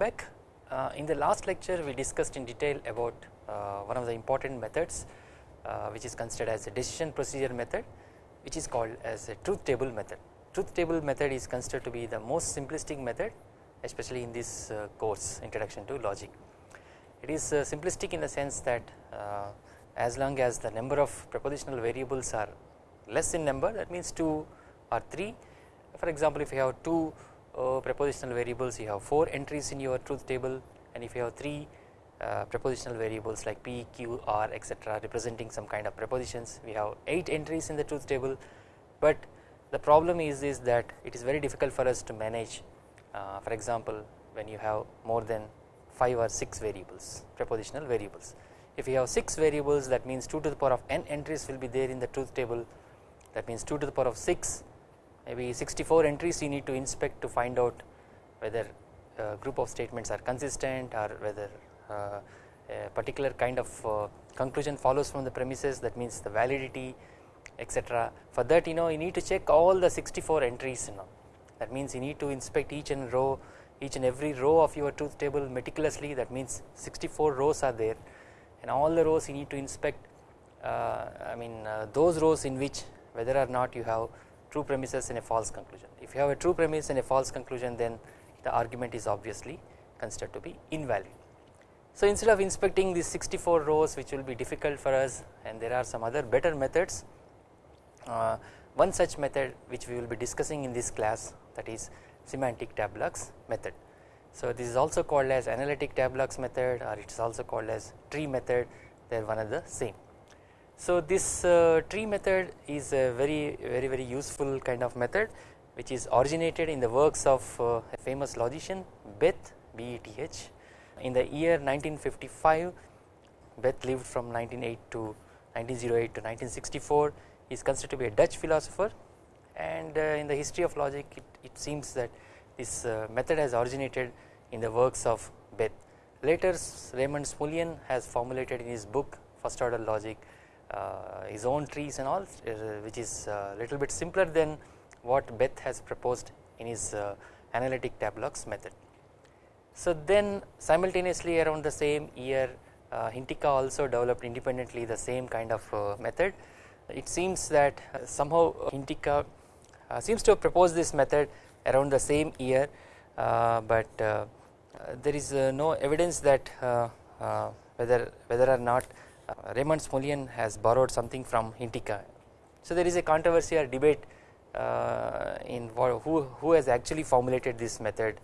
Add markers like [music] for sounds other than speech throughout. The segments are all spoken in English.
back. Uh, in the last lecture we discussed in detail about uh, one of the important methods uh, which is considered as a decision procedure method which is called as a truth table method. Truth table method is considered to be the most simplistic method especially in this uh, course introduction to logic. It is uh, simplistic in the sense that as long as the number of propositional variables are less in number that means 2 or 3 for example if you have 2 uh, prepositional variables you have 4 entries in your truth table and if you have 3 uh, prepositional variables like p, q, r etc representing some kind of prepositions we have 8 entries in the truth table. But the problem is is that it is very difficult for us to manage uh, for example when you have more than 5 or 6 variables prepositional variables. If you have 6 variables that means 2 to the power of n entries will be there in the truth table. That means 2 to the power of 6 maybe 64 entries you need to inspect to find out whether a group of statements are consistent or whether uh, a particular kind of uh, conclusion follows from the premises. That means the validity etc for that you know you need to check all the 64 entries you know. That means you need to inspect each and row each and every row of your truth table meticulously. That means 64 rows are there. And all the rows you need to inspect uh, I mean uh, those rows in which whether or not you have true premises and a false conclusion. If you have a true premise and a false conclusion then the argument is obviously considered to be invalid. So instead of inspecting these 64 rows which will be difficult for us and there are some other better methods uh, one such method which we will be discussing in this class that is semantic tableaux method. So this is also called as analytic tableaux method or it is also called as tree method they are one and the same. So this uh, tree method is a very very very useful kind of method which is originated in the works of uh, a famous logician Beth B-E-T-H in the year 1955 Beth lived from 1908 to 1908 to 1964 he is considered to be a Dutch philosopher and uh, in the history of logic it, it seems that this uh, method has originated in the works of Beth. Later Raymond Smullyan has formulated in his book first order logic his own trees and all uh, which is a little bit simpler than what Beth has proposed in his uh, analytic tableaux method. So then simultaneously around the same year uh, also developed independently the same kind of uh, method. It seems that uh, somehow Hintikka seems to have proposed this method around the same year but there is no evidence that whether whether or not uh, Raymond Smullyan has borrowed something from Hintikka. So there is a controversy or debate uh, in who, who has actually formulated this method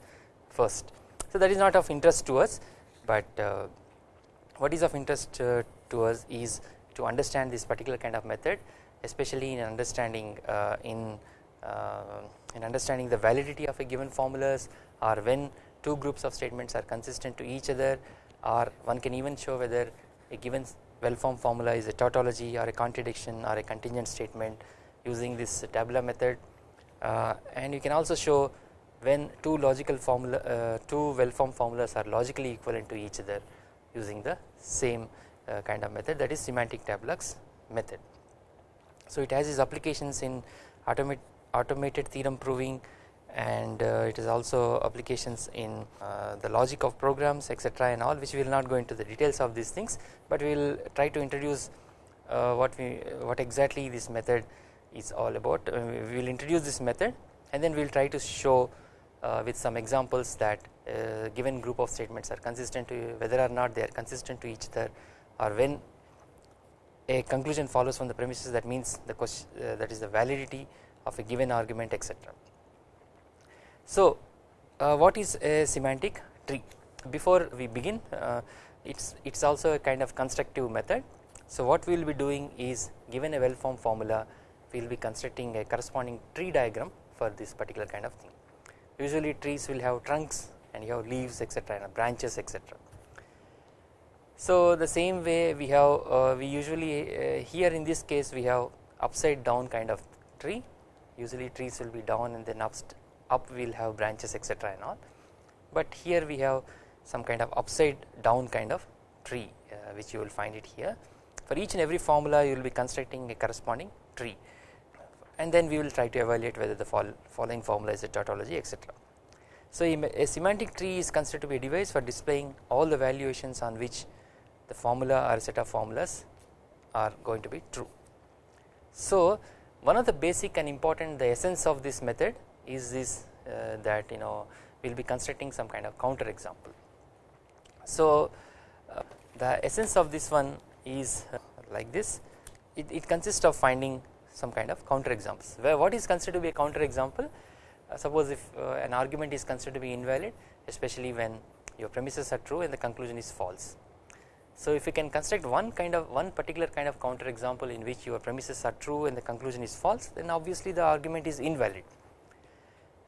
first. So that is not of interest to us but uh, what is of interest to us is to understand this particular kind of method especially in understanding in in understanding the validity of a given formulas or when two groups of statements are consistent to each other or one can even show whether a given well formed formula is a tautology or a contradiction or a contingent statement using this tabular method uh, and you can also show when two logical formula uh, two well formed formulas are logically equivalent to each other using the same uh, kind of method that is semantic tableaux method. So it has its applications in automate, automated theorem proving and uh, it is also applications in uh, the logic of programs etc and all which we will not go into the details of these things but we will try to introduce uh, what we what exactly this method is all about we will introduce this method and then we will try to show with some examples that given group of statements are consistent to whether or not they are consistent to each other or when a conclusion follows from the premises that means the question that is the validity of a given argument etc. So uh, what is a semantic tree? Before we begin uh, it's it's also a kind of constructive method. So what we will be doing is given a well formed formula we will be constructing a corresponding tree diagram for this particular kind of thing. Usually trees will have trunks and you have leaves etc and branches etc so the same way we have uh, we usually uh, here in this case we have upside down kind of tree. Usually trees will be down and then up up we will have branches etc and all but here we have some kind of upside down kind of tree uh, which you will find it here for each and every formula you will be constructing a corresponding tree and then we will try to evaluate whether the following formula is a tautology etc. So a, semantic tree is considered to be a device for displaying all the valuations on which the formula or set of formulas are going to be true. So one of the basic and important the essence of this method is this uh, that you know we will be constructing some kind of counter example. So uh, the essence of this one is uh, like this it, it consists of finding some kind of counter examples where what is considered to be a counter example uh, suppose if uh, an argument is considered to be invalid especially when your premises are true and the conclusion is false so if you can construct one kind of one particular kind of counter example in which your premises are true and the conclusion is false then obviously the argument is invalid.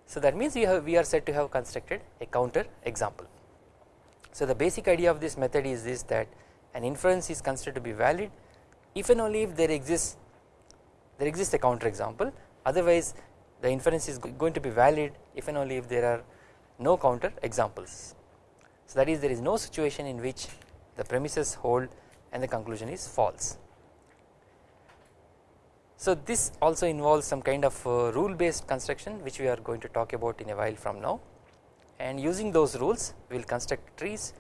So that means we have we are said to have constructed a counter example. So the basic idea of this method is this that an inference is considered to be valid if and only if there exists there exists a counter example otherwise the inference is going to be valid if and only if there are no counter examples. So that is there is no situation in which the premises hold and the conclusion is false. So this also involves some kind of uh, rule based construction which we are going to talk about in a while from now. And using those rules we will construct trees.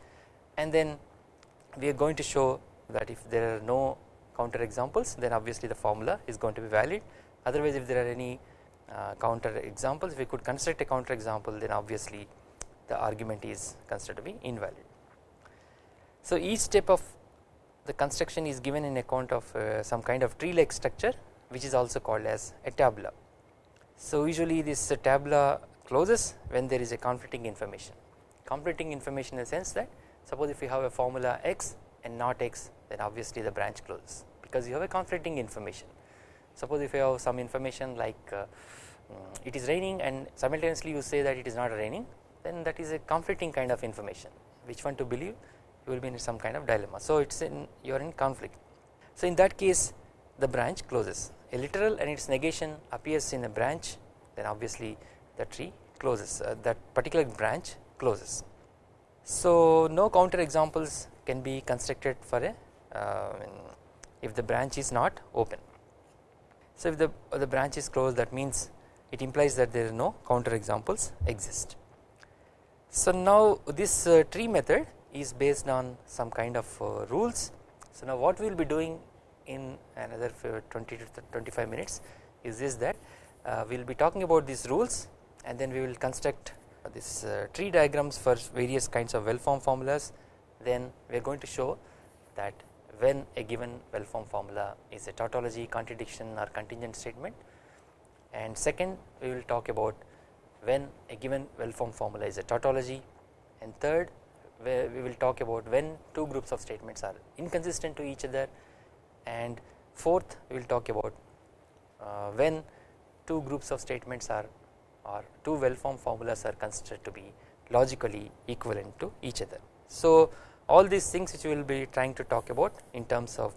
And then we are going to show that if there are no counter examples then obviously the formula is going to be valid. Otherwise if there are any uh, counter examples we could construct a counter example then obviously the argument is considered to be invalid. So each step of the construction is given in account of uh, some kind of tree like structure which is also called as a tableau. So usually this tableau closes when there is a conflicting information conflicting information in the sense that suppose if you have a formula x and not x then obviously the branch closes because you have a conflicting information suppose if you have some information like uh, mm, it is raining and simultaneously you say that it is not raining then that is a conflicting kind of information which one to believe you will be in some kind of dilemma. So it is in you are in conflict. So in that case the branch closes a literal and its negation appears in a branch then obviously the tree closes uh, that particular branch closes. So no counter examples can be constructed for a uh, if the branch is not open. So if the, the branch is closed that means it implies that there are no counter examples exist. So now this uh, tree method is based on some kind of uh, rules. So now what we will be doing in another 20 to 25 minutes. Is this that uh, we will be talking about these rules and then we will construct these uh, tree diagrams for various kinds of well formed formulas. Then we are going to show that when a given well formed formula is a tautology contradiction or contingent statement. And second we will talk about when a given well formed formula is a tautology. And third we will talk about when two groups of statements are inconsistent to each other and fourth we will talk about uh, when two groups of statements are or two well formed formulas are considered to be logically equivalent to each other. So all these things which we will be trying to talk about in terms of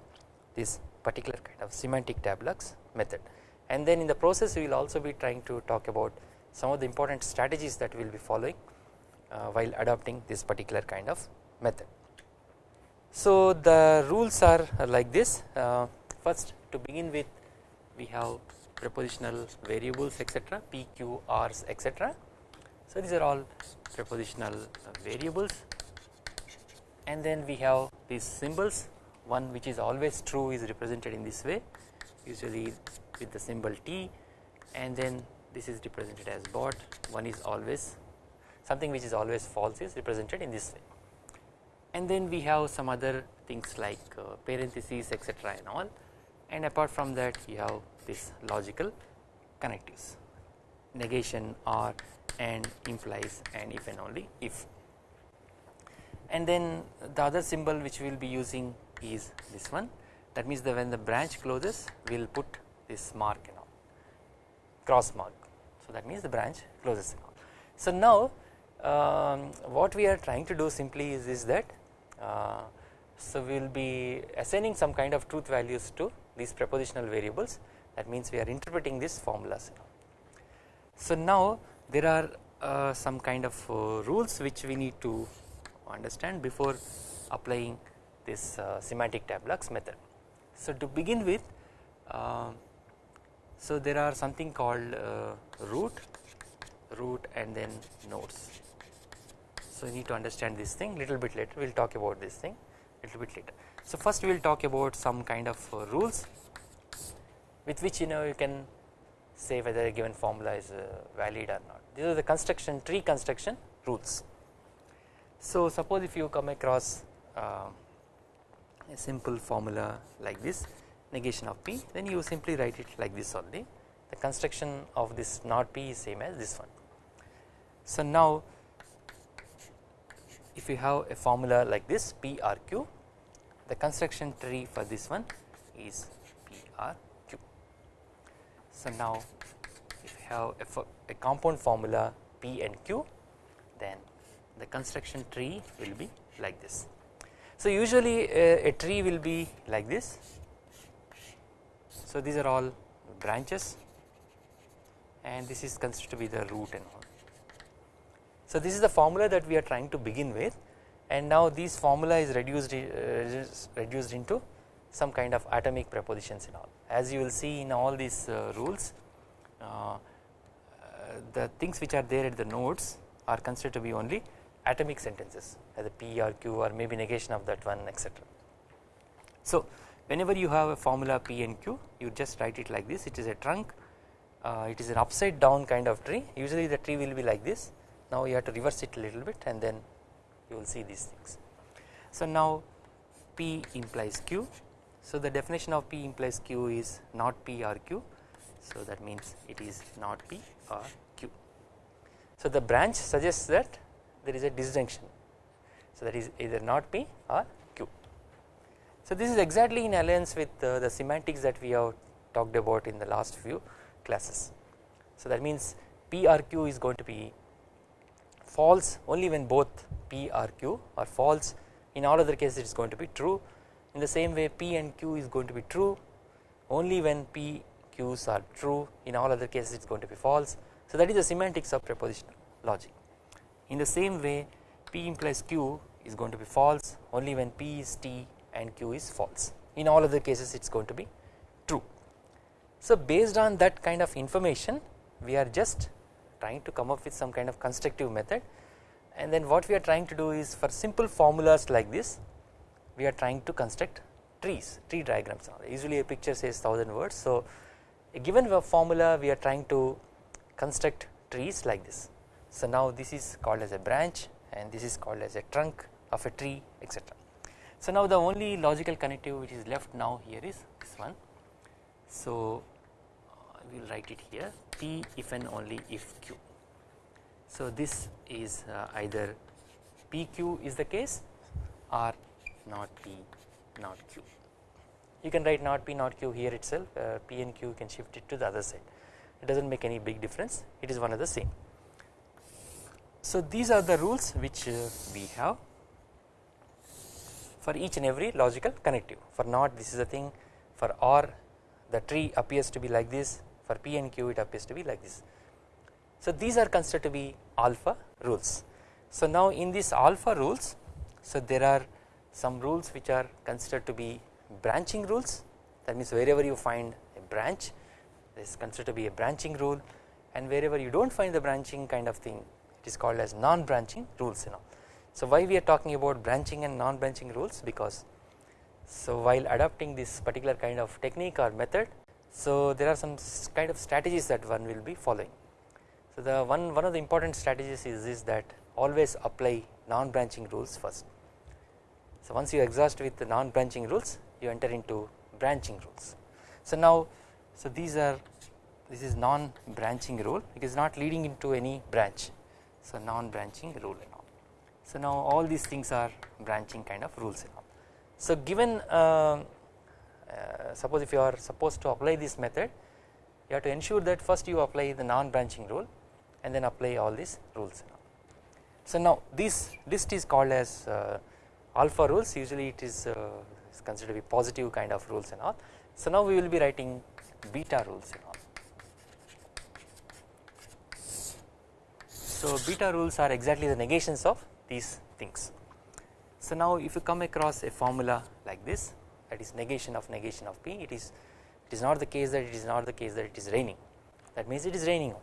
this particular kind of semantic tableaux method and then in the process we will also be trying to talk about some of the important strategies that we will be following uh, while adopting this particular kind of method. So the rules are like this. Uh, first to begin with we have prepositional variables etc p q r's etc. So these are all prepositional variables. And then we have these symbols. One which is always true is represented in this way usually with the symbol t. And then this is represented as bot one is always something which is always false is represented in this way and then we have some other things like uh, parentheses etc and all. And apart from that you have this logical connectives. Negation or and implies and if and only if. And then the other symbol which we will be using is this one. That means that when the branch closes we will put this mark and all. Cross mark. So that means the branch closes so now um, what we are trying to do simply is, is that so we will be assigning some kind of truth values to these prepositional variables that means we are interpreting these formulas. So now there are uh, some kind of uh, rules which we need to understand before applying this uh, semantic tableaux method. So to begin with uh, so there are something called uh, root root and then nodes. So you need to understand this thing little bit later we will talk about this thing little bit later. So first we will talk about some kind of uh, rules with which you know you can say whether a given formula is uh, valid or not these are the construction tree construction rules. So suppose if you come across uh, a simple formula like this negation of p then you simply write it like this only the construction of this not p is same as this one. So now if you have a formula like this PRQ the construction tree for this one is PRQ. So now if you have a, a compound formula P and Q then the construction tree will be like this. So usually a, a tree will be like this so these are all branches and this is considered to be the root and all. So this is the formula that we are trying to begin with and now this formula is reduced uh, reduced into some kind of atomic prepositions and all. As you will see in all these uh, rules uh, the things which are there at the nodes are considered to be only atomic sentences as a P or Q or maybe negation of that one etc. So whenever you have a formula P and Q you just write it like this. It is a trunk uh, it is an upside down kind of tree. Usually the tree will be like this now you have to reverse it a little bit and then you will see these things. So now P implies Q so the definition of P implies Q is not P or Q so that means it is not P or Q. So the branch suggests that there is a disjunction so that is either not P or Q. So this is exactly in alliance with uh, the semantics that we have talked about in the last few classes. So that means P or Q is going to be false only when both P or Q are false. In all other cases it is going to be true. In the same way P and Q is going to be true only when P Q's are true. In all other cases it is going to be false. So that is the semantics of propositional logic. In the same way P implies Q is going to be false only when P is T and Q is false. In all other cases it is going to be true. So based on that kind of information we are just trying to come up with some kind of constructive method. And then what we are trying to do is for simple formulas like this we are trying to construct trees tree diagrams. Usually a picture says thousand words. So a given formula we are trying to construct trees like this. So now this is called as a branch and this is called as a trunk of a tree etc so now the only logical connective which is left now here is this one. So we will write it here P if and only if Q. So this is uh, either PQ is the case or not P not Q. You can write not P not Q here itself uh, P and Q can shift it to the other side it does not make any big difference it is one of the same. So these are the rules which uh, we have for each and every logical connective for not this is the thing for OR the tree appears to be like this for P and Q it appears to be like this. So these are considered to be alpha rules. So now in these alpha rules so there are some rules which are considered to be branching rules that means wherever you find a branch is considered to be a branching rule and wherever you do not find the branching kind of thing it is called as non branching rules you know. So why we are talking about branching and non branching rules because so while adopting this particular kind of technique or method so there are some kind of strategies that one will be following. So the one, one of the important strategies is this that always apply non branching rules first. So once you exhaust with the non branching rules you enter into branching rules. So now so these are this is non branching rule it is not leading into any branch so non branching rule and all. So now all these things are branching kind of rules and all. So given uh, uh, suppose if you are supposed to apply this method you have to ensure that first you apply the non branching rule and then apply all these rules. So now this list is called as uh, alpha rules usually it is, uh, considered to be positive kind of rules and all. So now we will be writing beta rules and all. So beta rules are exactly the negations of these things. So now if you come across a formula like this that is negation of negation of P it is it is not the case that it is not the case that it is raining that means it is raining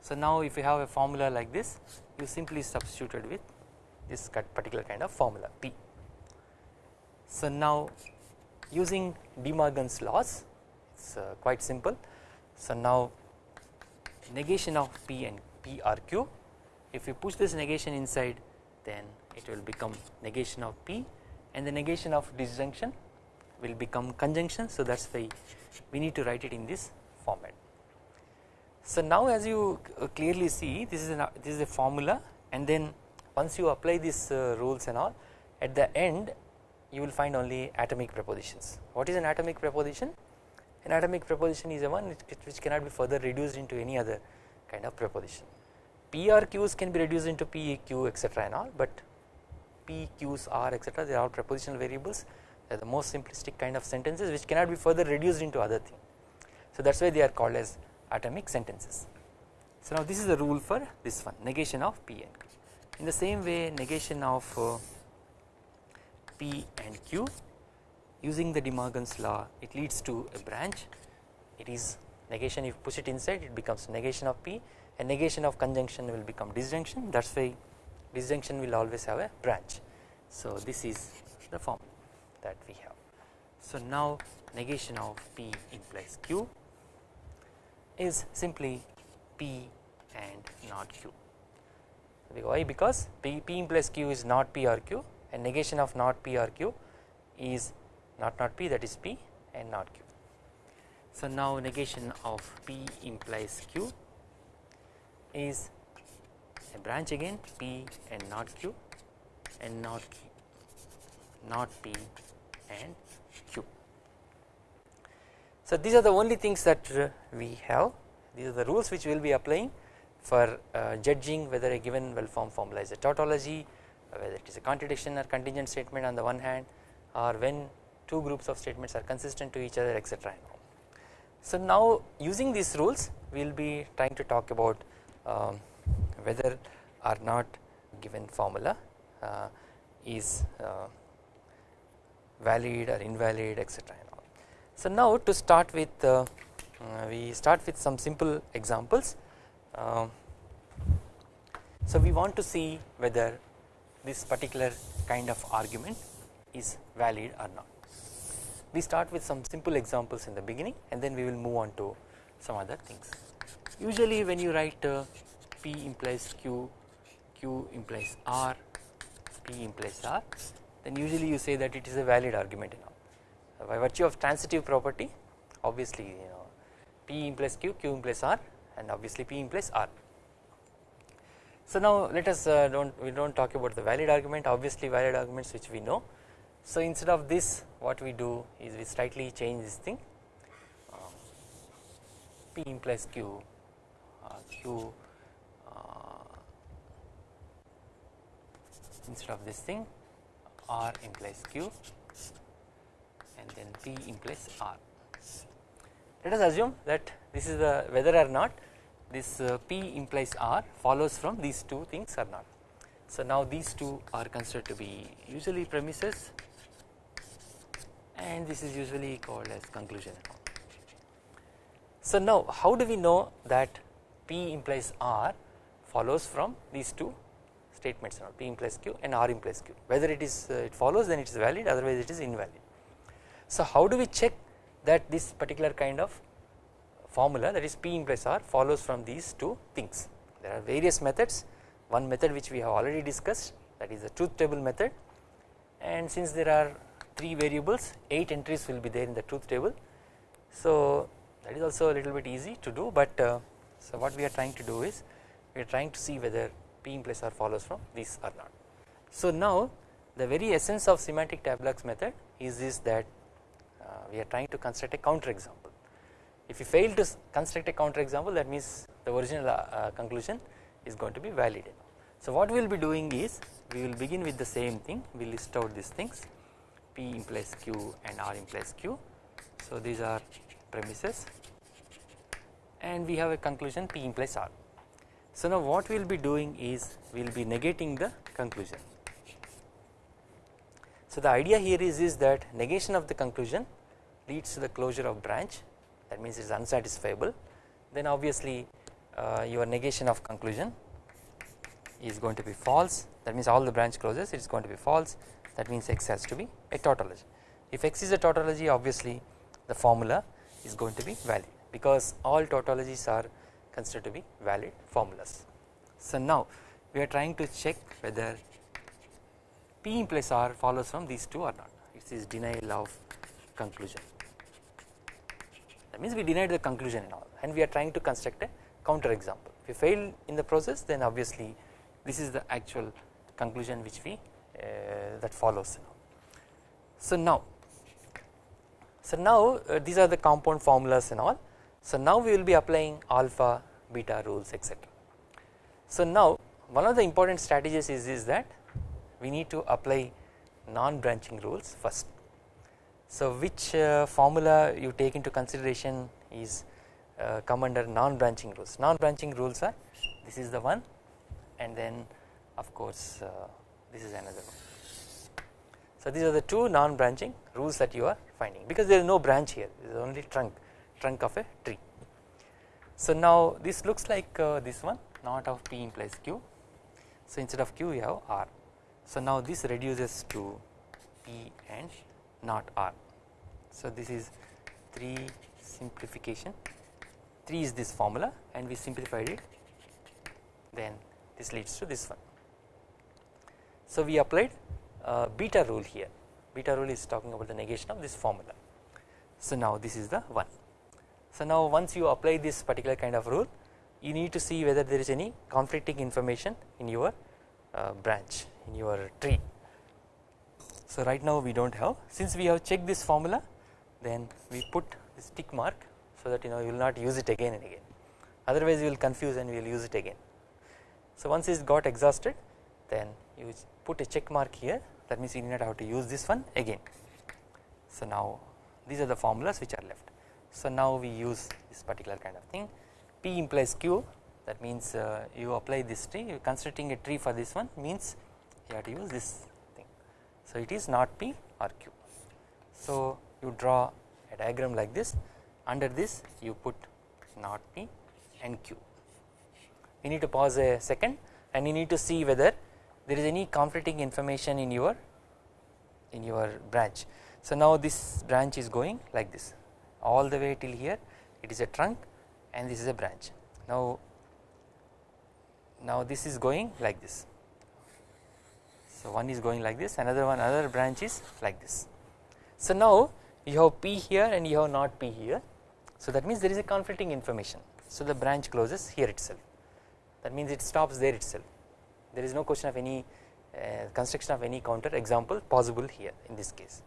So now if you have a formula like this you simply substituted with this particular kind of formula P. So now using De Morgan's laws it is uh, quite simple. So now negation of P and P are Q if you push this negation inside then it will become negation of P and the negation of disjunction will become conjunction so that is why we need to write it in this format. So now as you uh, clearly see this is an this is a formula and then once you apply these uh, rules and all at the end you will find only atomic prepositions. What is an atomic preposition? An atomic preposition is a one which cannot be further reduced into any other kind of preposition. PRQs can be reduced into PEQ etc and all but PQs R etc they are all prepositional variables are the most simplistic kind of sentences which cannot be further reduced into other thing. So that is why they are called as atomic sentences. So now this is the rule for this one negation of P and Q. In the same way negation of uh, P and Q using the De Morgan's law it leads to a branch it is negation if you push it inside it becomes negation of P and negation of conjunction will become disjunction that is why disjunction will always have a branch. So this is the form that we have. So now negation of P implies Q is simply P and not Q. Why? Because P, P implies Q is not P or Q and negation of not P or Q is not not P that is P and not Q. So now negation of P implies Q is a branch again P and not Q and not Q, not P and Q. So these are the only things that uh, we have these are the rules which we will be applying for uh, judging whether a given well formed formula is a tautology whether it is a contradiction or contingent statement on the one hand or when two groups of statements are consistent to each other etc. So now using these rules we will be trying to talk about um, whether or not given formula uh, is uh, valid or invalid etc. So now to start with uh, we start with some simple examples. Um, so we want to see whether this particular kind of argument is valid or not. We start with some simple examples in the beginning and then we will move on to some other things. Usually when you write uh, P implies Q, Q implies R, P implies R then usually you say that it is a valid argument you know. By virtue of transitive property obviously you know P implies Q, Q implies R and obviously P implies R. So now let us uh, don't we don't talk about the valid argument obviously valid arguments which we know. So instead of this what we do is we slightly change this thing um, P implies Q, uh, Q instead of this thing R implies Q and then P implies R. Let us assume that this is the whether or not this uh, P implies R follows from these two things or not. So now these two are considered to be usually premises and this is usually called as conclusion. So now how do we know that P implies R follows from these two statements P implies Q and R implies Q. Whether it is uh, it follows then it is valid otherwise it is invalid. So how do we check that this particular kind of formula that is P implies R follows from these two things? There are various methods. One method which we have already discussed that is the truth table method. And since there are 3 variables 8 entries will be there in the truth table. So that is also a little bit easy to do but uh, so what we are trying to do is we are trying to see whether P implies R follows from this or not. So now the very essence of semantic tableaux method is this that uh, we are trying to construct a counter example. If you fail to construct a counter example that means the original uh, uh, conclusion is going to be valid. So what we will be doing is we will begin with the same thing we list out these things P implies Q and R implies Q. So these are premises and we have a conclusion P implies R. So now what we will be doing is we will be negating the conclusion. So the idea here is, is that negation of the conclusion leads to the closure of branch. That means it is unsatisfiable. Then obviously uh, your negation of conclusion is going to be false. That means all the branch closes it is going to be false. That means x has to be a tautology. If x is a tautology obviously the formula is going to be valid because all tautologies are considered to be valid formulas. So now we are trying to check whether P implies R follows from these two or not it is denial of conclusion that means we denied the conclusion and all and we are trying to construct a counter example if you fail in the process then obviously this is the actual conclusion which we uh, that follows so now so now uh, these are the compound formulas and all. So now we will be applying alpha, beta rules etc. So now one of the important strategies is, is that we need to apply non-branching rules first. So which uh, formula you take into consideration is uh, come under non-branching rules. Non-branching rules are this is the one and then of course uh, this is another one. So these are the two non-branching rules that you are finding because there is no branch here there is only trunk trunk of a tree. So now this looks like uh, this one not of P implies Q so instead of Q we have R so now this reduces to P and not R so this is 3 simplification 3 is this formula and we simplified it then this leads to this one. So we applied uh, beta rule here beta rule is talking about the negation of this formula. So now this is the one. So now once you apply this particular kind of rule you need to see whether there is any conflicting information in your uh, branch in your tree. So right now we do not have since we have checked this formula then we put this tick mark so that you know you will not use it again and again otherwise you will confuse and we will use it again. So once it got exhausted then you put a check mark here that means you need not have to use this one again. So now these are the formulas which are left. So now we use this particular kind of thing P implies Q that means uh, you apply this tree you constructing a tree for this one means you have to use this thing. So it is not P or Q. So you draw a diagram like this under this you put not P and Q. You need to pause a second and you need to see whether there is any conflicting information in your in your branch. So now this branch is going like this all the way till here it is a trunk and this is a branch. Now now this is going like this. So one is going like this another one another branch is like this. So now you have p here and you have not p here. So that means there is a conflicting information. So the branch closes here itself. That means it stops there itself. There is no question of any uh, construction of any counter. Example possible here in this case.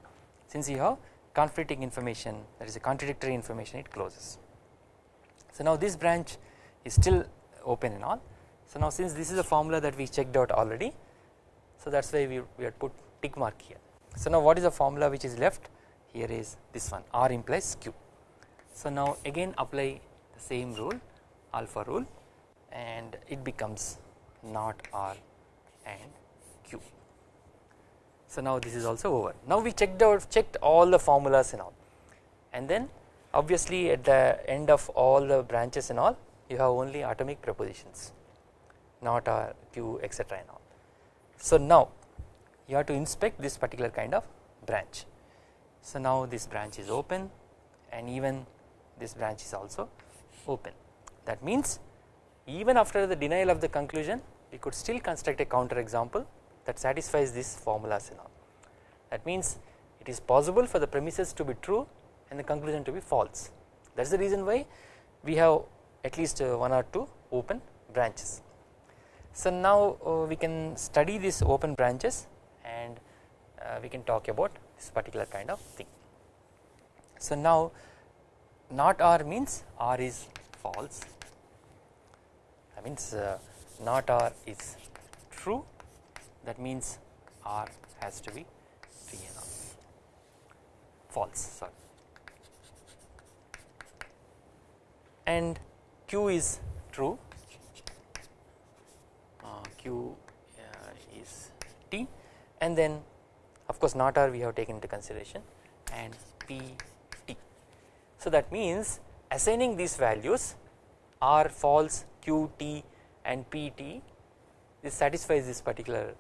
Since you have conflicting information that is a contradictory information it closes. So now this branch is still open and all so now since this is a formula that we checked out already so that is why we, we had put tick mark here. So now what is the formula which is left here is this one R implies Q. So now again apply the same rule alpha rule and it becomes not R and Q. So now this is also over. Now we checked out checked all the formulas and all and then obviously at the end of all the branches and all you have only atomic propositions not R, Q etc and all. So now you have to inspect this particular kind of branch. So now this branch is open and even this branch is also open that means even after the denial of the conclusion we could still construct a counter example that satisfies this formulas and all that means it is possible for the premises to be true and the conclusion to be false that is the reason why we have at least uh, one or two open branches. So now uh, we can study these open branches and uh, we can talk about this particular kind of thing. So now not R means R is false that means not R is true that means R has to be PNR false sorry. And Q is true. Uh, Q uh, is T. And then of course not R we have taken into consideration. And P T. So that means assigning these values R false qt and pt this satisfies this particular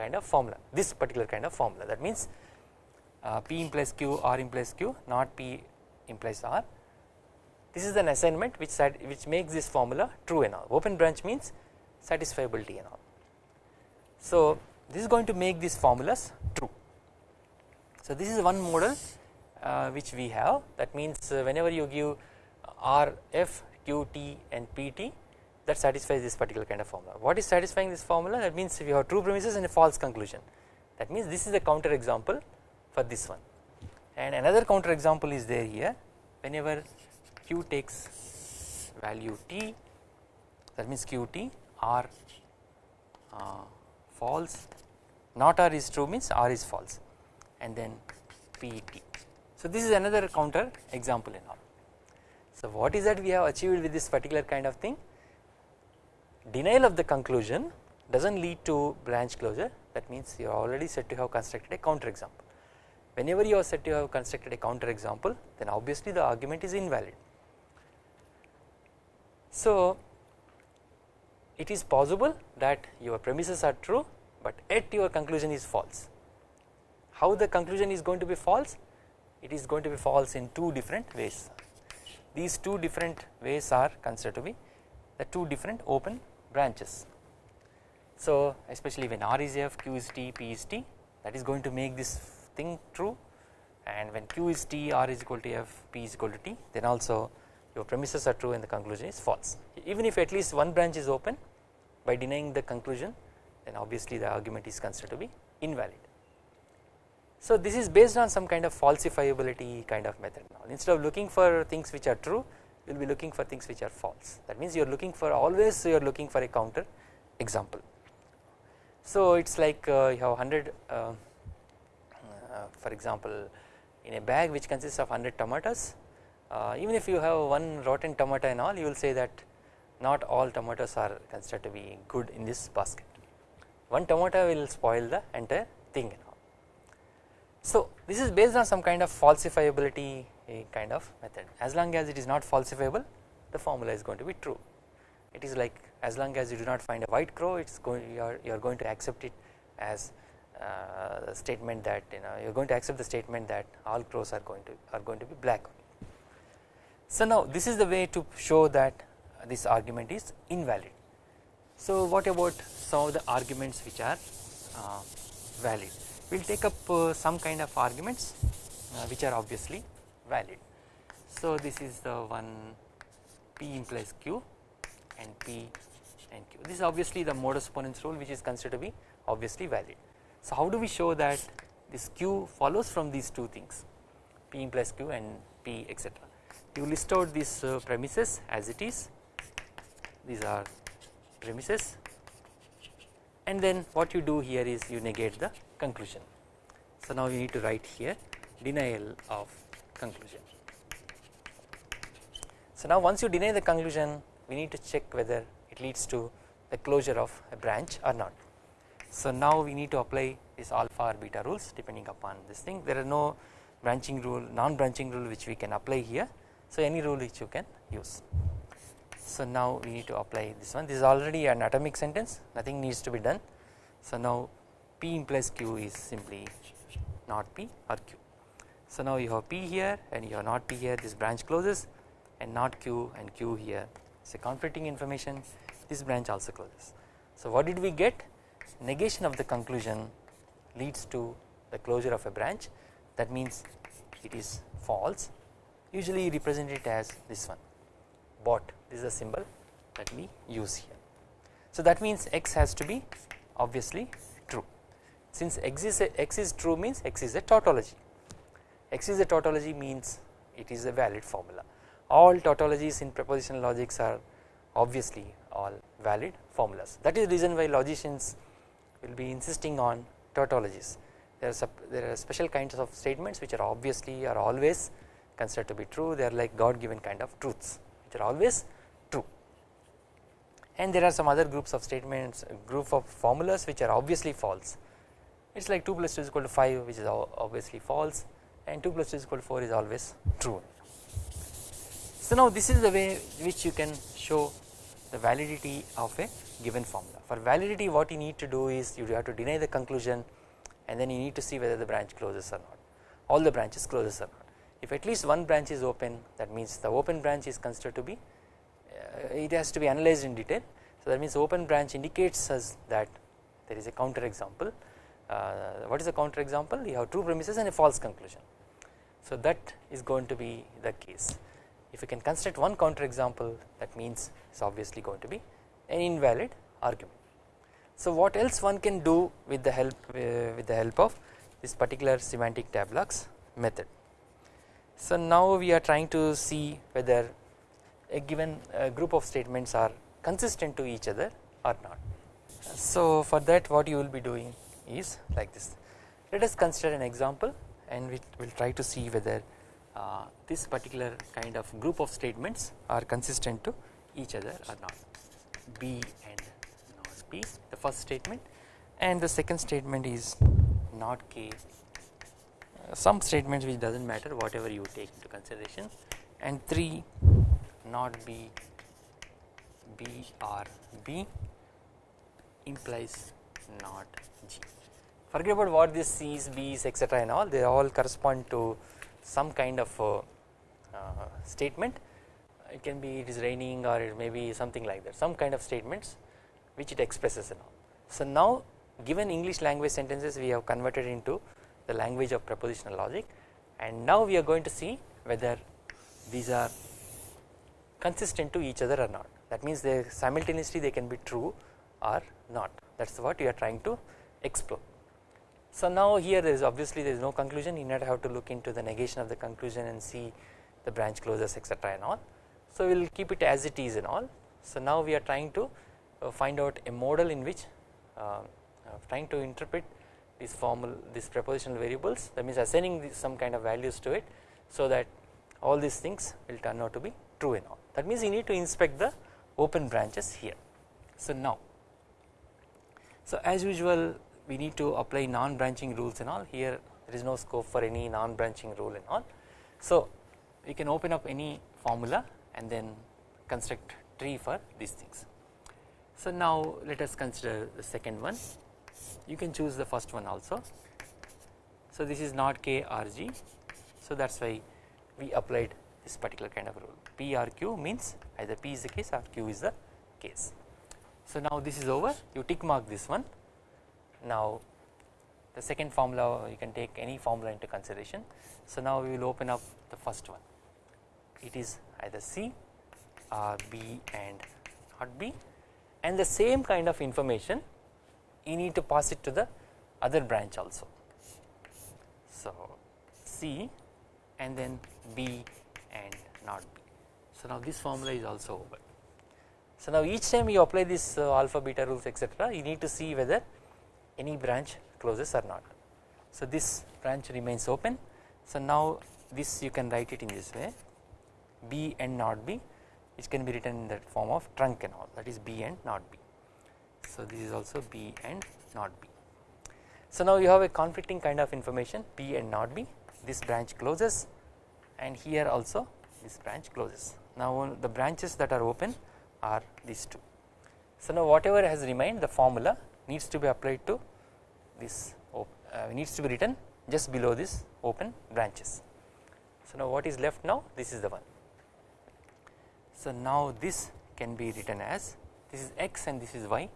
kind of formula this particular kind of formula. That means uh, p implies q r implies q not p implies r. This is an assignment which which makes this formula true and all. Open branch means satisfiability and all. So this is going to make these formulas true. So this is one model uh, which we have. That means uh, whenever you give R F Q T and P T that satisfies this particular kind of formula. What is satisfying this formula? That means if you have true premises and a false conclusion. That means this is the counter example for this one. And another counter example is there here. Whenever Q takes value T that means Q T R uh, false. Not R is true means R is false. And then P T. So this is another counter example in all. So what is that we have achieved with this particular kind of thing? Denial of the conclusion does not lead to branch closure that means you are already said to have constructed a counter example. Whenever you are said to have constructed a counter example then obviously the argument is invalid. So it is possible that your premises are true but yet your conclusion is false. How the conclusion is going to be false? it is going to be false in two different ways. These two different ways are considered to be the two different open branches. So especially when R is F, Q is T, P is T that is going to make this thing true and when Q is T, R is equal to F, P is equal to T then also your premises are true and the conclusion is false. Even if at least one branch is open by denying the conclusion then obviously the argument is considered to be invalid. So this is based on some kind of falsifiability kind of method now instead of looking for things which are true you will be looking for things which are false. That means you are looking for always you are looking for a counter example. So it is like uh, you have 100 uh, uh, for example in a bag which consists of 100 tomatoes uh, even if you have one rotten tomato and all you will say that not all tomatoes are considered to be good in this basket. One tomato will spoil the entire thing so this is based on some kind of falsifiability kind of method. As long as it is not falsifiable the formula is going to be true. It is like as long as you do not find a white crow it's going you are, you are going to accept it as uh, a statement that you know you are going to accept the statement that all crows are going to are going to be black. So now this is the way to show that this argument is invalid. So what about some of the arguments which are uh, valid? We will take up uh, some kind of arguments uh, which are obviously valid. So this is the one P implies Q and P and Q this is obviously the modus ponens rule which is considered to be obviously valid. So how do we show that this Q follows from these two things P implies Q and P etc. You list out these uh, premises as it is these are premises and then what you do here is you negate the conclusion. So now you need to write here denial of conclusion. So now once you deny the conclusion we need to check whether it leads to the closure of a branch or not. So now we need to apply this alpha or beta rules depending upon this thing there are no branching rule non branching rule which we can apply here so any rule which you can use. So now we need to apply this one this is already an atomic sentence nothing needs to be done so now P implies Q is simply not P or Q. So now you have P here and you have not P here. This branch closes and not Q and Q here. So conflicting information. This branch also closes. So what did we get? Negation of the conclusion leads to the closure of a branch. That means it is false. Usually represent it as this one. Bot this is the symbol that we use here. So that means x has to be obviously true. Since x is, a, x is true means x is a tautology x is a tautology means it is a valid formula. All tautologies in propositional logics are obviously all valid formulas. That is the reason why logicians will be insisting on tautologies. There are, there are special kinds of statements which are obviously are always considered to be true. They are like God given kind of truths which are always true. And there are some other groups of statements group of formulas which are obviously false. It is like 2 plus 2 is equal to 5 which is obviously false and 2 plus 2 is equal to 4 is always true. So now this is the way which you can show the validity of a given formula. For validity what you need to do is you have to deny the conclusion and then you need to see whether the branch closes or not all the branches closes or not. If at least one branch is open that means the open branch is considered to be uh, it has to be analyzed in detail. So that means open branch indicates us that there is a counter example uh, what is a counter example you have true premises and a false conclusion. So that is going to be the case if you can construct one counter example that means it is obviously going to be an invalid argument. So what else one can do with the help uh, with the help of this particular semantic tableaux method. So now we are trying to see whether a given uh, group of statements are consistent to each other or not. So for that what you will be doing is like this let us consider an example and we will try to see whether uh, this particular kind of group of statements are consistent to each other or not. B and not B the first statement. And the second statement is not K. Uh, some statements which does not matter whatever you take into consideration. And 3 not B. B or B implies not G forget about what this C's B's etc and all they all correspond to some kind of uh, uh, statement it can be it is raining or it may be something like that some kind of statements which it expresses and all. So now given English language sentences we have converted into the language of propositional logic and now we are going to see whether these are consistent to each other or not that means they simultaneously they can be true or not that is what we are trying to explore. So now here there is obviously there is no conclusion you not have to look into the negation of the conclusion and see the branch closes etc and all. So we will keep it as it is and all. So now we are trying to uh, find out a model in which uh, uh, trying to interpret these formal these propositional variables that means assigning some kind of values to it so that all these things will turn out to be true and all that means you need to inspect the open branches here. So now so as usual we need to apply non-branching rules and all here there is no scope for any non-branching rule and all. So we can open up any formula and then construct tree for these things. So now let us consider the second one you can choose the first one also. So this is not K R G so that is why we applied this particular kind of rule P R Q means either P is the case or Q is the case. So now this is over you tick mark this one now the second formula you can take any formula into consideration. So now we will open up the first one it is either C or B and not B and the same kind of information you need to pass it to the other branch also. So C and then B and not B. So now this formula is also over. So now each time you apply this uh, alpha beta rules etc you need to see whether any branch closes or not. So this branch remains open. So now this you can write it in this way B and not B which can be written in that form of trunk and all that is B and not B. So this is also B and not B. So now you have a conflicting kind of information B and not B this branch closes and here also this branch closes. Now the branches that are open are these two. So now whatever has remained the formula needs to be applied to this uh, needs to be written just below this open branches. So now what is left now? This is the one. So now this can be written as this is x and this is y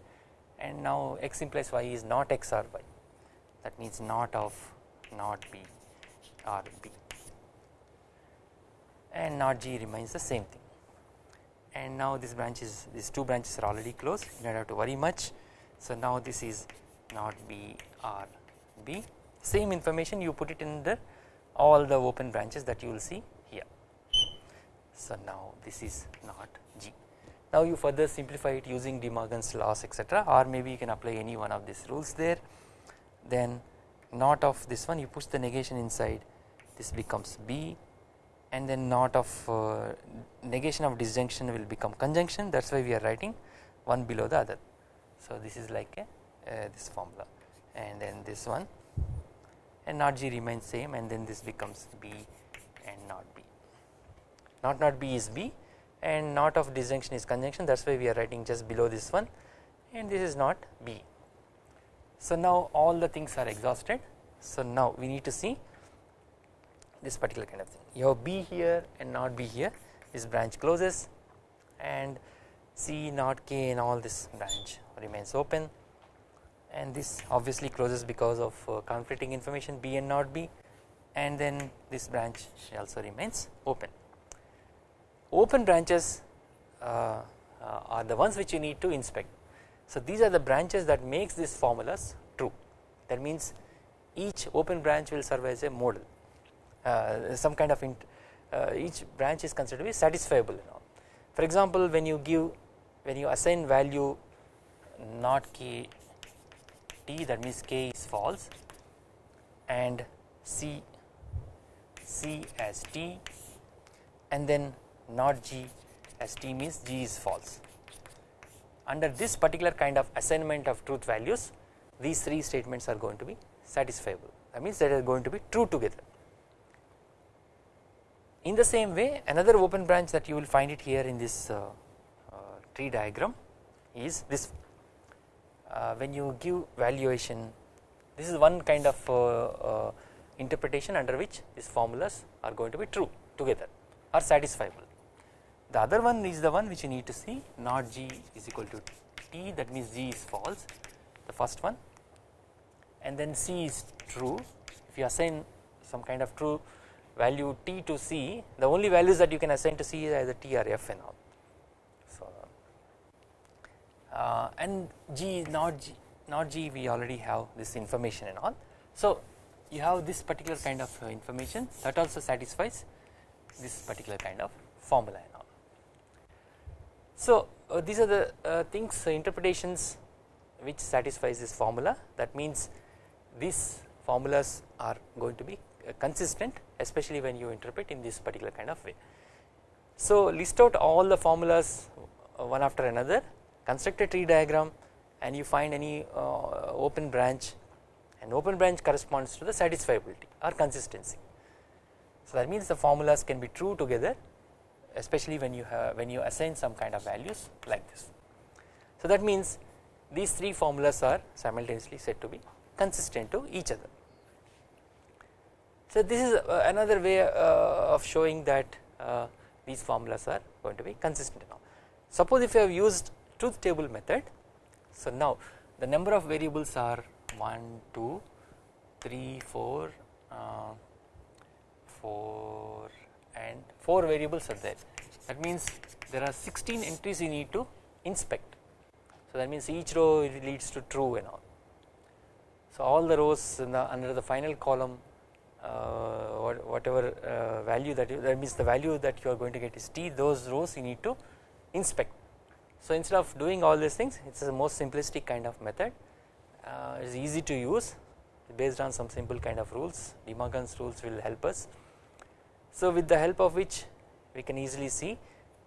and now x implies y is not x or y. That means not of not b or b. And not g remains the same thing. And now this branch is these two branches are already closed. You do not have to worry much. So now this is not B or B same information you put it in the all the open branches that you will see here. So now this is not G. Now you further simplify it using De Morgan's laws etc or maybe you can apply any one of these rules there then not of this one you push the negation inside this becomes B and then not of uh, negation of disjunction will become conjunction that is why we are writing one below the other so this is like a Uh, this formula. And then this one. And not G remains same and then this becomes B and not B. Not not B is B and not of disjunction is conjunction. That is why we are writing just below this one. And this is not B. So now all the things are exhausted. So now we need to see this particular kind of thing. You have B here and not B here. This branch closes. And C not K and all this branch remains open and this obviously closes because of uh, conflicting information B and not B and then this branch also remains open. Open branches uh, uh, are the ones which you need to inspect. So these are the branches that makes these formulas true that means each open branch will serve as a model uh, some kind of uh, each branch is considered to be satisfiable. For example when you give when you assign value not k t that means k is false and c c as t and then not g as t means g is false. Under this particular kind of assignment of truth values these three statements are going to be satisfiable that means they are going to be true together. In the same way another open branch that you will find it here in this uh, uh, tree diagram is this uh, when you give valuation this is one kind of uh, uh, interpretation under which these formulas are going to be true together or satisfiable. The other one is the one which you need to see not g is equal to t that means g is false the first one and then c is true if you assign some kind of true value t to c the only values that you can assign to c is either t or f and all. So uh, and g not g not g we already have this information and all. So you have this particular kind of uh, information that also satisfies this particular kind of formula and all. So uh, these are the uh, things uh, interpretations which satisfies this formula that means these formulas are going to be uh, consistent especially when you interpret in this particular kind of way. So list out all the formulas one after another construct a tree diagram and you find any open branch and open branch corresponds to the satisfiability or consistency. So that means the formulas can be true together especially when you have when you assign some kind of values like this. So that means these three formulas are simultaneously said to be consistent to each other. So this is uh, another way uh, of showing that uh, these formulas are going to be consistent now. Suppose if you have used truth table method so now the number of variables are 1, 2, 3, 4, uh, 4 and 4 variables are there that means there are 16 entries you need to inspect. So that means each row leads to true and all. So all the rows the under the final column uh, whatever uh, value that you, that means the value that you are going to get is t those rows you need to inspect. So instead of doing all these things it is a most simplistic kind of method uh, it is easy to use based on some simple kind of rules De Morgan's rules will help us. So with the help of which we can easily see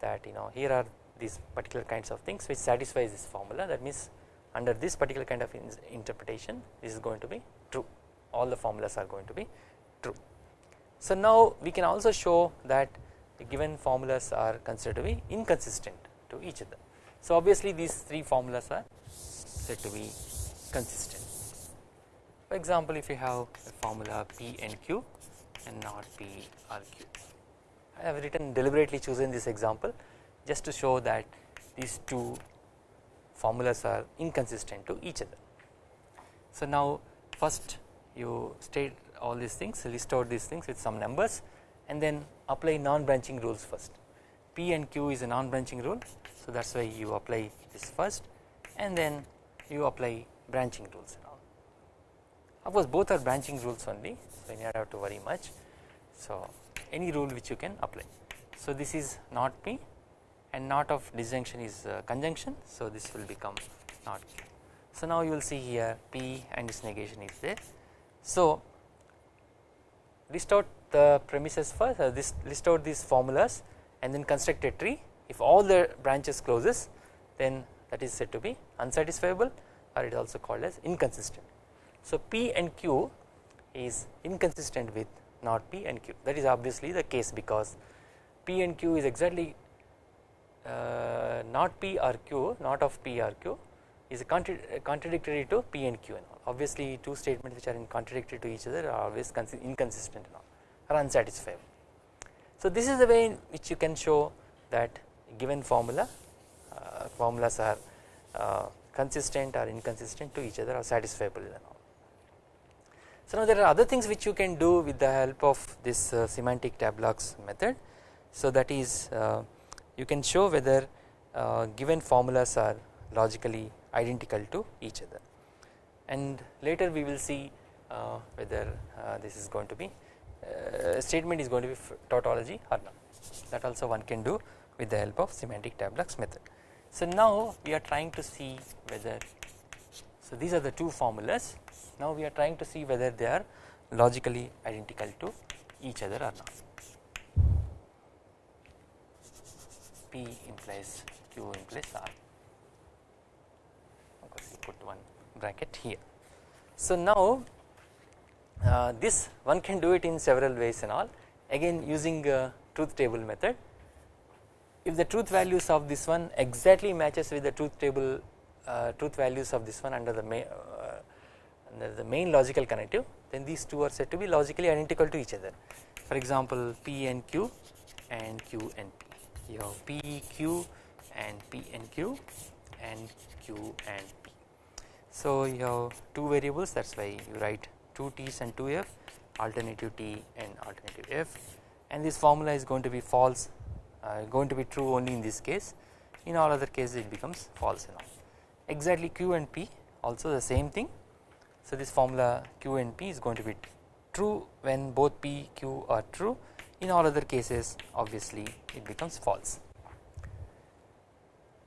that you know here are these particular kinds of things which satisfies this formula that means under this particular kind of interpretation this is going to be true all the formulas are going to be true. So now we can also show that the given formulas are considered to be inconsistent to each other. So obviously these three formulas are said to be consistent. For example, if you have a formula P and Q and not P or Q. I have written deliberately chosen this example just to show that these two formulas are inconsistent to each other. So now first you state all these things list out these things with some numbers and then apply non-branching rules first. P and Q is a non-branching rule so that is why you apply this first and then you apply branching rules and all. Of course both are branching rules only so you do not have to worry much. So any rule which you can apply. So this is not P and not of disjunction is uh, conjunction so this will become not Q. So now you will see here P and its negation is there. So list out the premises first uh, this list out these formulas and then construct a tree if all the branches closes then that is said to be unsatisfiable or it is also called as inconsistent. So P and Q is inconsistent with not P and Q that is obviously the case because P and Q is exactly uh, not P or Q not of P or Q is contra contradictory to P and Q and all obviously two statements which are in contradictory to each other are always inconsistent and all are unsatisfiable. So this is the way in which you can show that given formula uh, formulas are uh, consistent or inconsistent to each other or satisfiable. So now there are other things which you can do with the help of this uh, semantic tableaux method. So that is uh, you can show whether uh, given formulas are logically identical to each other and later we will see uh, whether this is going to be statement is going to be tautology or not that also one can do with the help of semantic tableaux method. So now we are trying to see whether so these are the two formulas now we are trying to see whether they are logically identical to each other or not. P implies Q implies R of course we put one bracket here. So now uh, this one can do it in several ways and all again using uh, truth table method if the truth values of this one exactly matches with the truth table uh, truth values of this one under the main uh, under the main logical connective then these two are said to be logically identical to each other. For example p and q and q and p. You have p q and p and q and q and p. So you have two variables that is why you write 2 t's and 2 f alternative t and alternative f. And this formula is going to be false Uh, going to be true only in this case. In all other cases it becomes false and all. Exactly q and p also the same thing. So this formula q and p is going to be true when both p q are true. In all other cases obviously it becomes false.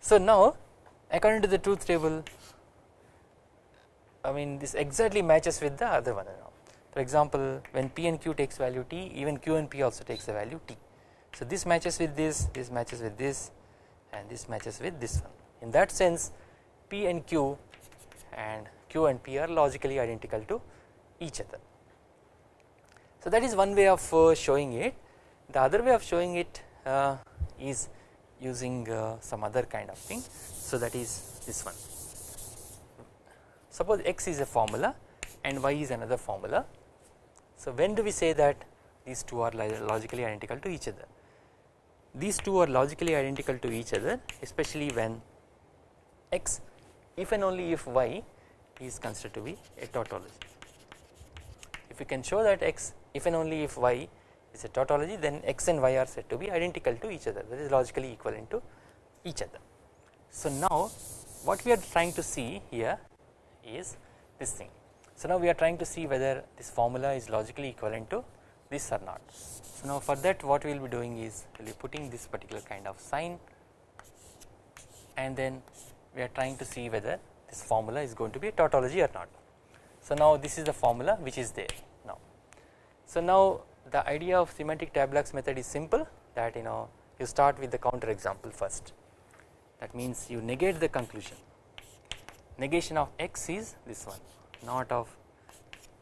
So now according to the truth table I mean this exactly matches with the other one for example when p and q takes value t even q and p also takes the value t so this matches with this, this matches with this and this matches with this one. In that sense P and Q and Q and P are logically identical to each other. So that is one way of uh, showing it. The other way of showing it uh, is using uh, some other kind of thing. So that is this one. Suppose x is a formula and y is another formula. So when do we say that these two are logically identical to each other? These two are logically identical to each other especially when x if and only if y is considered to be a tautology. If we can show that x if and only if y is a tautology then x and y are said to be identical to each other that is logically equivalent to each other. So now what we are trying to see here is this thing. So now we are trying to see whether this formula is logically equivalent to this or not. So now for that what we will be doing is we will be putting this particular kind of sign and then we are trying to see whether this formula is going to be a tautology or not. So now this is the formula which is there now. So now the idea of semantic tableaux method is simple that you know you start with the counter example first that means you negate the conclusion negation of x is this one not of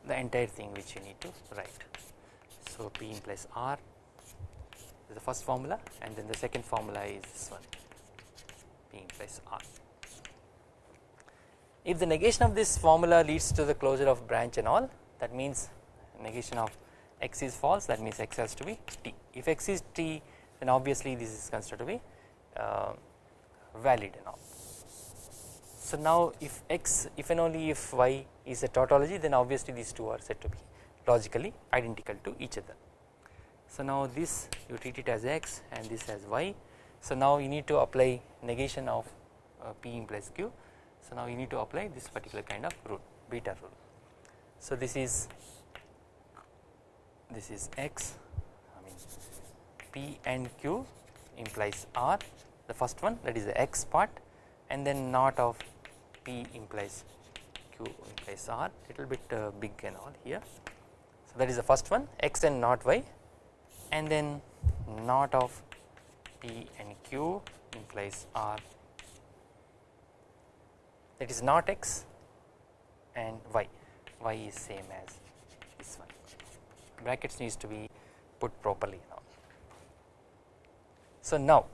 the entire thing which you need to write so P implies R is the first formula and then the second formula is this one P implies R. If the negation of this formula leads to the closure of branch and all that means negation of x is false that means x has to be t. If x is t then obviously this is considered to be uh, valid and all. So now if x if and only if y is a tautology then obviously these two are said to be logically identical to each other. So now this you treat it as x and this as y. So now you need to apply negation of uh, p implies q. So now you need to apply this particular kind of rule beta rule. So this is this is x I mean p and q implies r the first one that is the x part and then not of p implies q implies r little bit uh, big and all here so that is the first one x and not y and then not of p and q implies r. That is not x and y. Y is same as this one. Brackets needs to be put properly now. So now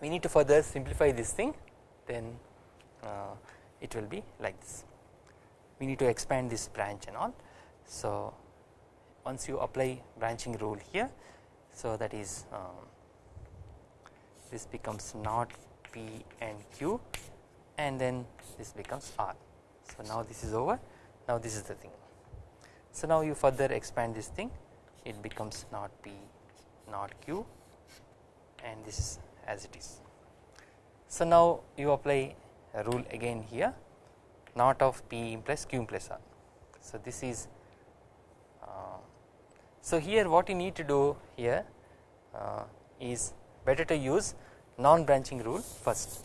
we need to further simplify this thing then uh, it will be like this. We need to expand this branch and all so once you apply branching rule here so that is um, this becomes not P and Q and then this becomes R. So now this is over. Now this is the thing. So now you further expand this thing. It becomes not P not Q and this is as it is. So now you apply a rule again here. Not of P plus Q plus R. So this is so here what you need to do here uh, is better to use non branching rule first.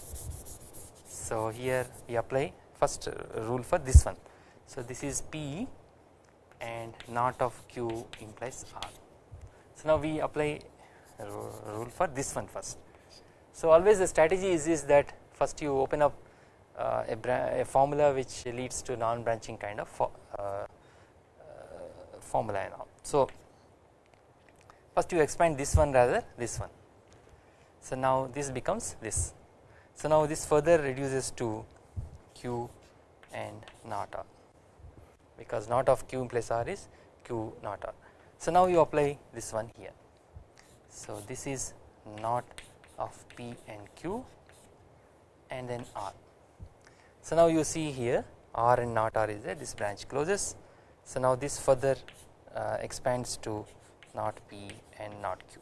So here we apply first rule for this one. So this is P and not of Q implies R. So now we apply rule for this one first. So always the strategy is, is that first you open up uh, a, a, formula which leads to non branching kind of uh, uh, formula and all. So first you expand this one rather this one. So now this becomes this. So now this further reduces to q and not r because not of q plus r is q not r. So now you apply this one here. So this is not of p and q and then r. So now you see here r and not r is there. This branch closes. So now this further uh, expands to not p and not q.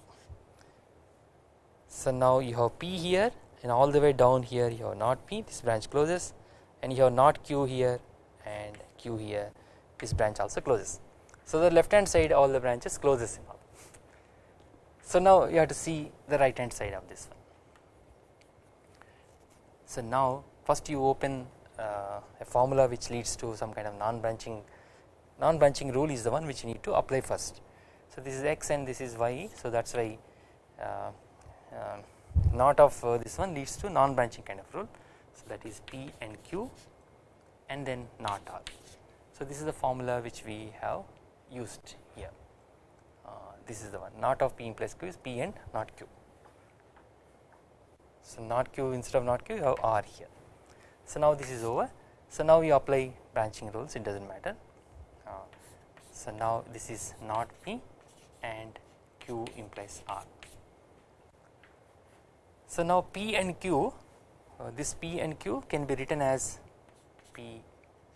So now you have p here and all the way down here you have not p this branch closes and you have not q here and q here this branch also closes. So the left hand side all the branches closes so now you have to see the right hand side of this one. So now first you open uh, a formula which leads to some kind of non branching non branching rule is the one which you need to apply first so this is x and this is y so that is why uh, uh, not of uh, this one leads to non branching kind of rule. So that is p and q and then not r so this is the formula which we have used here. Uh, this is the one not of p plus q is p and not q. So not q instead of not q you have r here. So now this is over. So now we apply branching rules it does not matter. Uh, so now this is not p and q implies r. So now P and Q uh, this P and Q can be written as P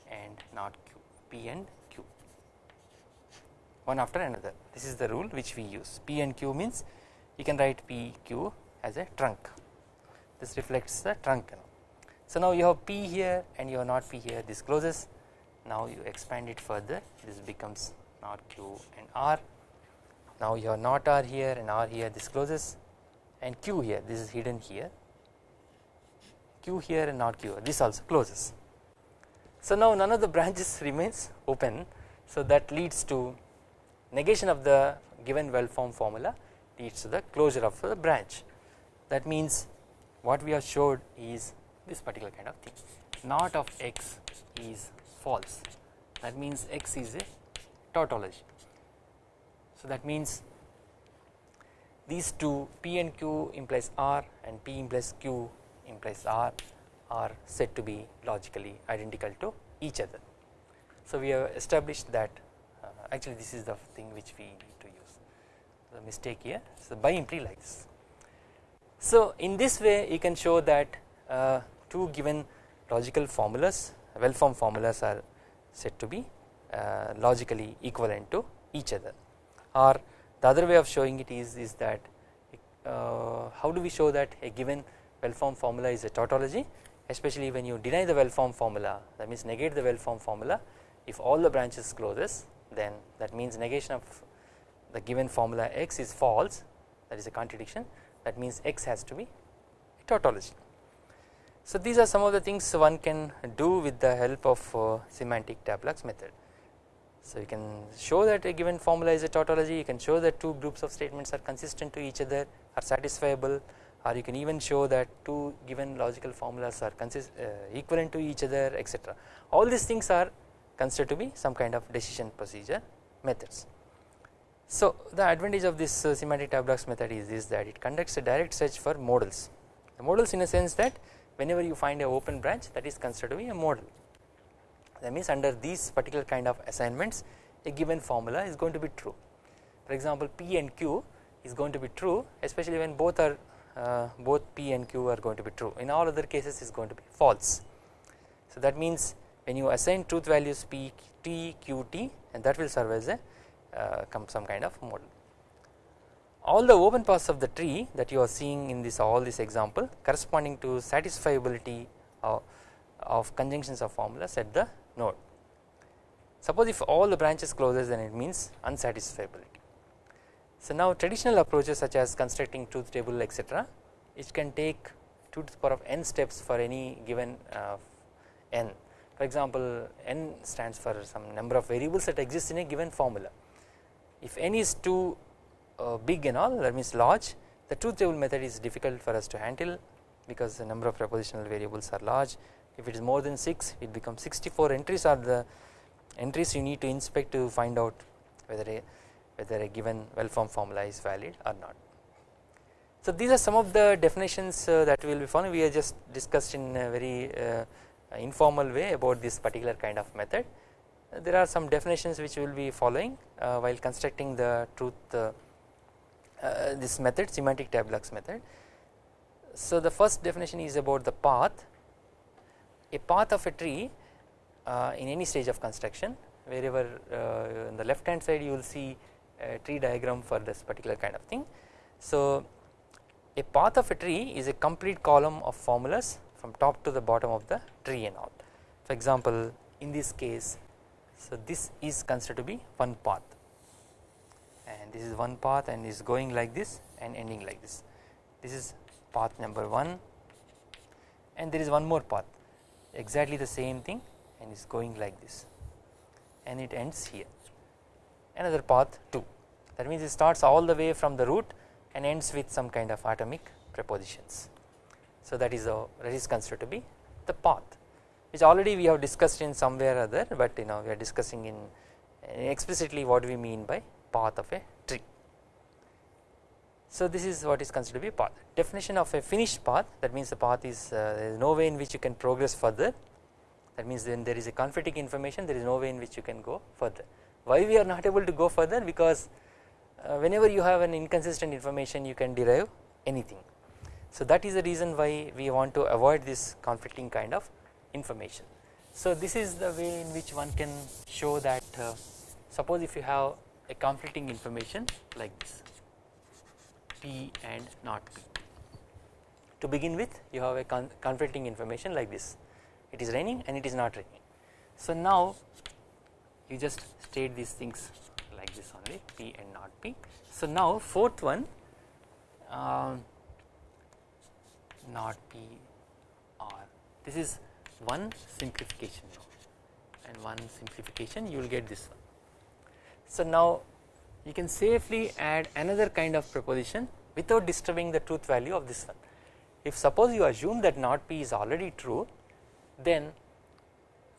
and not Q P and Q. One after another. This is the rule which we use. P and Q means you can write P Q as a trunk. This reflects the trunk so now you have P here and you have not P here. This closes. Now you expand it further. This becomes not Q and R now you have not R here and R here this closes and q here this is hidden here. Q here and not q this also closes. So now none of the branches [laughs] remains open. So that leads to negation of the given well formed formula leads to the closure of the branch. That means what we have showed is this particular kind of thing. Not of x is false. That means x is a tautology so that means these two P and Q implies R and P implies Q implies R are said to be logically identical to each other. So we have established that uh, actually this is the thing which we need to use the mistake here so by imply like this. So in this way you can show that uh, two given logical formulas well formed formulas are said to be uh, logically equivalent to each other or the other way of showing it is, is that uh, how do we show that a given well formed formula is a tautology especially when you deny the well formed formula that means negate the well formed formula if all the branches closes then that means negation of the given formula x is false that is a contradiction that means x has to be a tautology. So these are some of the things one can do with the help of uh, semantic tableaux method. So you can show that a given formula is a tautology you can show that two groups of statements are consistent to each other are satisfiable or you can even show that two given logical formulas are consist uh, equivalent to each other etc. All these things are considered to be some kind of decision procedure methods. So the advantage of this uh, semantic tableaux method is, is that it conducts a direct search for models the models in a sense that whenever you find a open branch that is considered to be a model that means under these particular kind of assignments a given formula is going to be true for example P and Q is going to be true especially when both are uh, both P and Q are going to be true in all other cases is going to be false. So that means when you assign truth values P T Q T and that will serve as a uh, some kind of model. All the open paths of the tree that you are seeing in this all this example corresponding to satisfiability of, of conjunctions of formulas at the node. Suppose if all the branches closes then it means unsatisfiability. So now traditional approaches such as constructing truth table etc it can take 2 to the power of n steps for any given uh, n for example n stands for some number of variables that exist in a given formula if n is too uh, big and all that means large the truth table method is difficult for us to handle because the number of propositional variables are large if it is more than 6 it becomes 64 entries are the entries you need to inspect to find out whether a whether a given well formed formula is valid or not. So these are some of the definitions uh, that we will be following we have just discussed in a very uh, informal way about this particular kind of method. There are some definitions which we will be following uh, while constructing the truth uh, uh, this method semantic tableaux method. So the first definition is about the path a path of a tree uh, in any stage of construction wherever on the left hand side you will see a tree diagram for this particular kind of thing. So a path of a tree is a complete column of formulas from top to the bottom of the tree and all. For example in this case so this is considered to be one path and this is one path and is going like this and ending like this. This is path number 1 and there is one more path exactly the same thing and is going like this and it ends here another path 2 that means it starts all the way from the root and ends with some kind of atomic prepositions. So that is a that is considered to be the path which already we have discussed in somewhere or other but you know we are discussing in explicitly what we mean by path of a tree. So this is what is considered to be a path. Definition of a finished path that means the path is uh, there is no way in which you can progress further. That means then there is a conflicting information there is no way in which you can go further. Why we are not able to go further? Because uh, whenever you have an inconsistent information you can derive anything. So that is the reason why we want to avoid this conflicting kind of information. So this is the way in which one can show that uh, suppose if you have a conflicting information like this P and not P. To begin with you have a con conflicting information like this it is raining and it is not raining. So now you just state these things like this only P and not P. So now fourth one um, not P R this is one simplification and one simplification you will get this one. So now you can safely add another kind of proposition without disturbing the truth value of this one. If suppose you assume that not P is already true then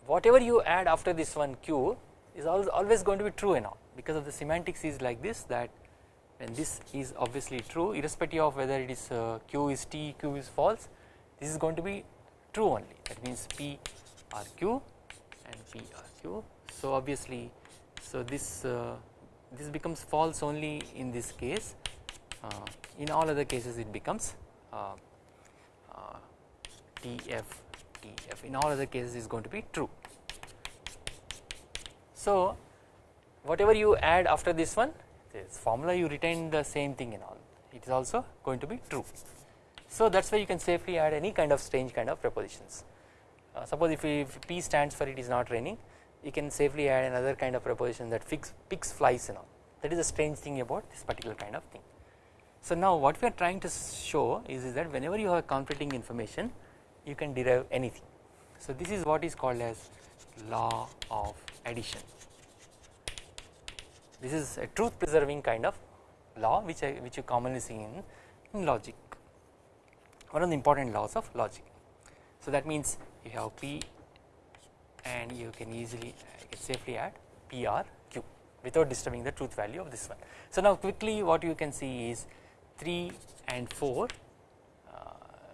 whatever you add after this one Q is always going to be true and because of the semantics is like this that and this is obviously true irrespective of whether it is uh, q is t q is false this is going to be true only that means p r q and p r q so obviously so this uh, this becomes false only in this case. Uh, in all other cases it becomes uh, uh, tf tf in all other cases is going to be true. So whatever you add after this one this formula you retain the same thing in all. It is also going to be true. So that is why you can safely add any kind of strange kind of prepositions. Uh, suppose if, if, P stands for it is not raining you can safely add another kind of proposition that fix, picks flies and all that is a strange thing about this particular kind of thing. So now what we are trying to show is, is that whenever you have conflicting information you can derive anything. So this is what is called as law of addition this is a truth preserving kind of law which I, which you commonly see in, in logic one of the important laws of logic. So that means you have P and you can easily uh, can safely add P R Q without disturbing the truth value of this one. So now quickly what you can see is 3 and 4 uh,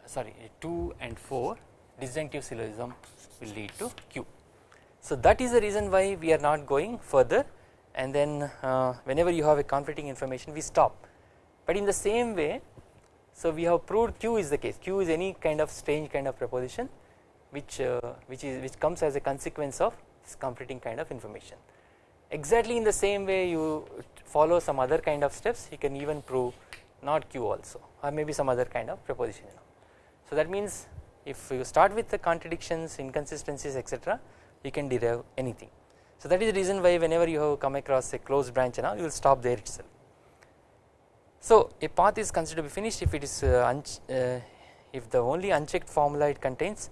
sorry 2 and 4 disjunctive syllogism will lead to Q. So that is the reason why we are not going further and then uh, whenever you have a conflicting information we stop but in the same way so we have proved Q is the case Q is any kind of strange kind of proposition which uh, which is which comes as a consequence of this conflicting kind of information exactly in the same way you follow some other kind of steps you can even prove not Q also or maybe some other kind of proposition. So that means if you start with the contradictions inconsistencies etc you can derive anything. So that is the reason why whenever you have come across a closed branch and all you will stop there itself. So a path is considered to be finished if it is uh, uh, if the only unchecked formula it contains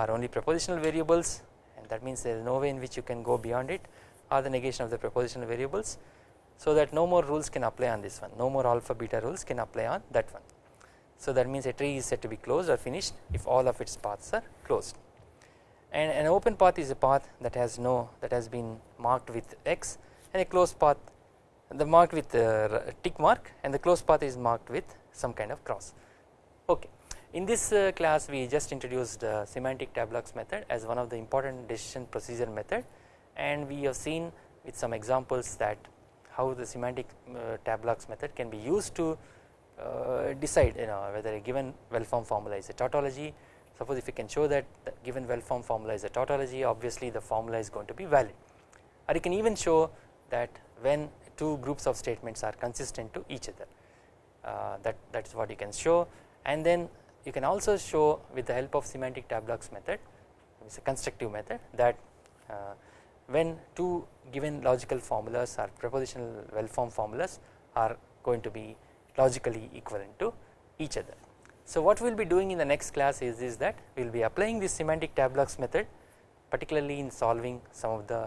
are only propositional variables and that means there is no way in which you can go beyond it or the negation of the propositional variables so that no more rules can apply on this one no more alpha beta rules can apply on that one. So that means a tree is said to be closed or finished if all of its paths are closed and an open path is a path that has no that has been marked with x and a closed path the marked with tick mark and the closed path is marked with some kind of cross. In this uh, class we just introduced uh, semantic tableaux method as one of the important decision procedure method. And we have seen with some examples that how the semantic uh, method can be used to uh, decide you know whether a given well formed formula is a tautology. Suppose if you can show that the given well formed formula is a tautology obviously the formula is going to be valid. Or you can even show that when two groups of statements are consistent to each other uh, that that is what you can show. And then you can also show with the help of semantic tableaux method it is a constructive method that uh, when two given logical formulas or propositional well formed formulas are going to be logically equivalent to each other. So what we will be doing in the next class is, is that we will be applying this semantic tableaux method particularly in solving some of the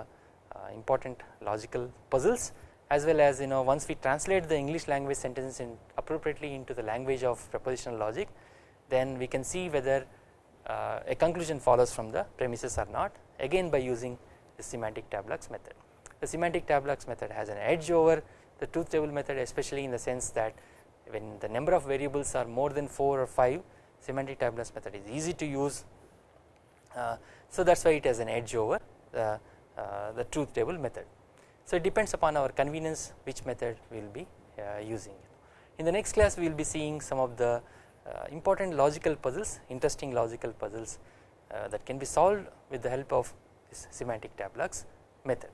uh, important logical puzzles as well as you know once we translate the English language sentences in appropriately into the language of propositional logic then we can see whether uh, a conclusion follows from the premises or not again by using the semantic tableaux method. The semantic tableaux method has an edge over the truth table method especially in the sense that when the number of variables are more than 4 or 5 semantic tableaux method is easy to use uh, so that is why it has an edge over the, uh, the truth table method. So it depends upon our convenience which method we will be uh, using. In the next class we will be seeing some of the important logical puzzles interesting logical puzzles uh, that can be solved with the help of this semantic tableaux method.